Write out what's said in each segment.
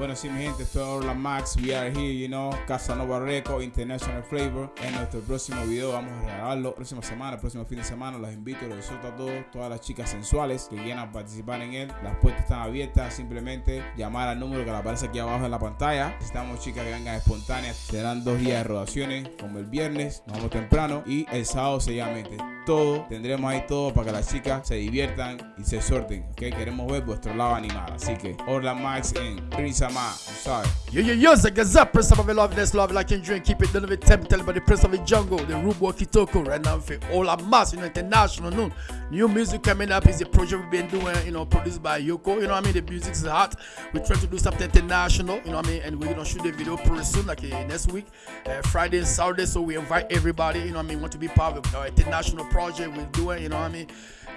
Bueno, sí, mi gente, esto es Orla Max. We are here, you know, Casanova Record, International Flavor. En nuestro próximo video vamos a regalarlo. Próxima semana, próximo fin de semana. Los invito, los a todos, todas las chicas sensuales que quieran participar en él. Las puertas están abiertas. Simplemente llamar al número que aparece aquí abajo en la pantalla. Necesitamos chicas que vengan espontáneas. Serán dos días de rodaciones, como el viernes. Nos vamos temprano. Y el sábado seguidamente. Todo, tendremos ahí todo para que las chicas se diviertan y se sorten. ¿ok? Queremos ver vuestro lado animado. Así que Orla Max en Prince Ama. Sorry. Yo, yo, yo, the Gazette, Prince of Love, this love like and drink, keep it done with tempted by the Prince of the Jungle, the Rube Walkie Toko, right now for our mass, you know, international, no. New music coming up is a project we've been doing, you know, produced by Yoko, you know what I mean? The music is hot. We're trying to do something international, you know what I mean? And we're gonna shoot the video pretty soon, like uh, next week, uh, Friday and Saturday. So we invite everybody, you know what I mean, want to be part of our international project we're doing, you know what I mean?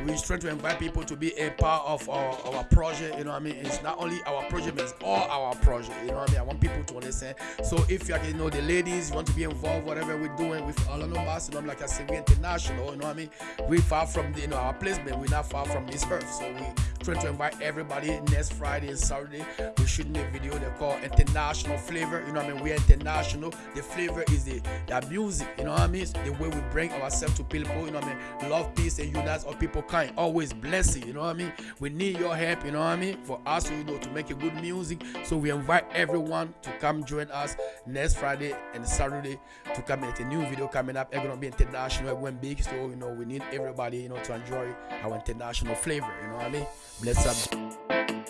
We're trying to invite people to be a part of our, our project, you know what I mean? It's not only our project, but it's all our project, you know what I mean? I want people to understand. So if you, you know, the ladies want to be involved, whatever we're doing with Orlando Mass, you know, like I said, we're international, you know what I mean? We're far from the, you know, our placement, we're not far from this earth. So we trying to invite everybody next Friday and Saturday. We're shooting a video they call International Flavor. You know what I mean? We're international. The flavor is the, the music, you know what I mean? The way we bring ourselves to people, you know what I mean? Love, peace, and unite all people kind. Always blessing, you know what I mean? We need your help, you know what I mean? For us, you know, to make a good music. So we invite everyone to come join us next Friday and Saturday to come at a new video coming up. It's gonna be international, it went big, so you know we need everybody, you know, to enjoy our international flavor, you know what I mean? Bless up.